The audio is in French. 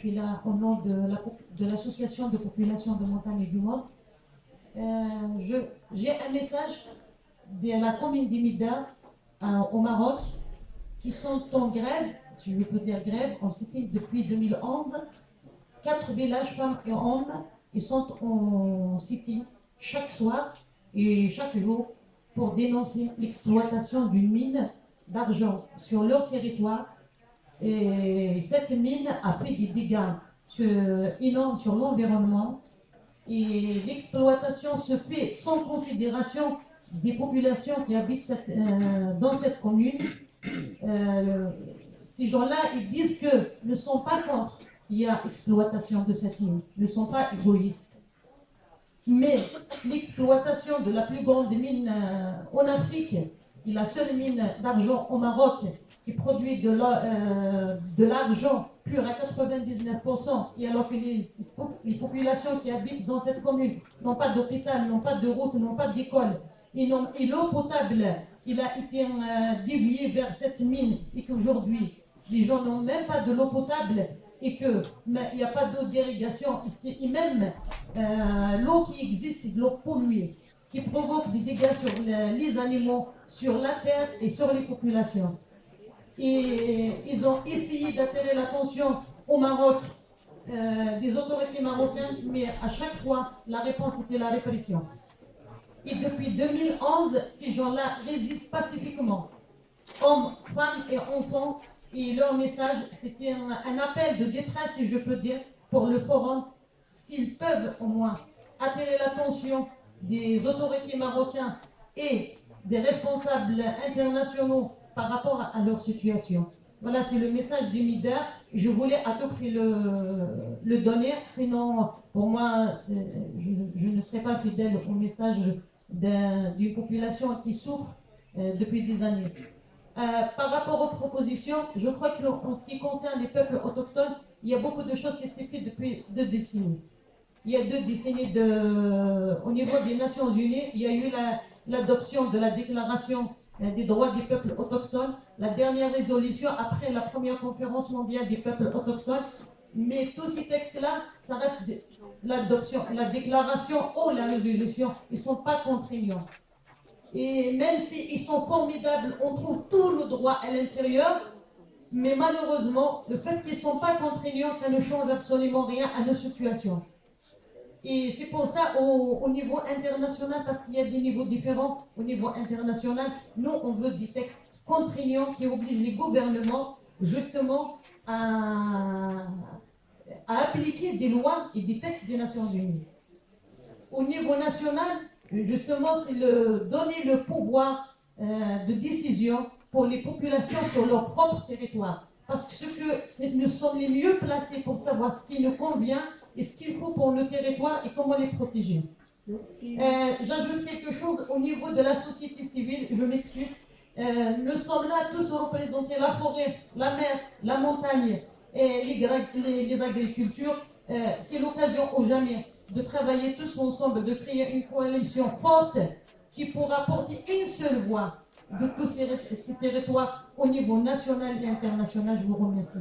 suis là au nom de l'association de, population de montagne du monde. Euh, j'ai un message de la commune d'Imida au Maroc qui sont en grève, si je peux dire grève, en cité depuis 2011. Quatre villages, femmes et hommes, ils sont en cité chaque soir et chaque jour pour dénoncer l'exploitation d'une mine d'argent sur leur territoire. Et cette mine a fait des dégâts énormes sur l'environnement. Et l'exploitation se fait sans considération des populations qui habitent euh, dans cette commune. Euh, ces gens-là, ils disent que ne sont pas contre qu'il y a exploitation de cette mine, ne sont pas égoïstes. Mais l'exploitation de la plus grande mine euh, en Afrique, et la seule mine d'argent au Maroc qui produit de l'argent pur à 99%, et alors que les, populations qui habitent dans cette commune n'ont pas d'hôpital, n'ont pas de route, n'ont pas d'école, et, l'eau potable, il a été euh, dévié vers cette mine et qu'aujourd'hui, les gens n'ont même pas de l'eau potable et qu'il n'y a pas d'eau d'irrigation. Et même euh, l'eau qui existe, c'est de l'eau polluée, qui provoque des dégâts sur les, animaux, sur la terre et sur les populations. Et ils ont essayé d'attirer l'attention au Maroc, euh, des autorités marocaines, mais à chaque fois, la réponse était la répression. Et depuis 2011, ces gens-là résistent pacifiquement. Hommes, femmes et enfants. Et leur message, c'était un, appel de détresse, si je peux dire, pour le forum. S'ils peuvent au moins attirer l'attention des autorités marocaines et des responsables internationaux par rapport à leur situation. Voilà, c'est le message du MIDER. Je voulais à tout prix le, le donner, sinon, pour moi, je, je, ne serais pas fidèle au message d'une population qui souffre euh, depuis des années. Euh, par rapport aux propositions, je crois qu'en ce qui concerne les peuples autochtones, il y a beaucoup de choses qui s'est fait depuis deux décennies. Il y a deux décennies au niveau des Nations Unies, il y a eu l'adoption de la déclaration euh, des droits des peuples autochtones, la dernière résolution après la première conférence mondiale des peuples autochtones, mais tous ces textes-là, ça reste l'adoption, la déclaration ou la résolution. Ils ne sont pas contraignants. Et même s'ils sont formidables, on trouve tout le droit à l'intérieur, mais malheureusement, le fait qu'ils ne sont pas contraignants, ça ne change absolument rien à nos situations. Et c'est pour ça, au, au, niveau international, parce qu'il y a des niveaux différents au niveau international, nous, on veut des textes contraignants qui obligent les gouvernements, justement, à, appliquer des lois et des textes des Nations Unies. Au niveau national, justement, c'est le, donner le pouvoir euh, de décision pour les populations sur leur propre territoire. Parce que, ce que nous sommes les mieux placés pour savoir ce qui nous convient et ce qu'il faut pour le territoire et comment les protéger. Euh, J'ajoute quelque chose au niveau de la société civile, je m'excuse. Euh, nous sommes là tous représenter la forêt, la mer, la montagne et les, les, agricultures. Euh, c'est l'occasion ou jamais de travailler tous ensemble, de créer une coalition forte qui pourra porter une seule voix de tous ces, ces territoires au niveau national et international. Je vous remercie.